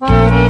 Bye.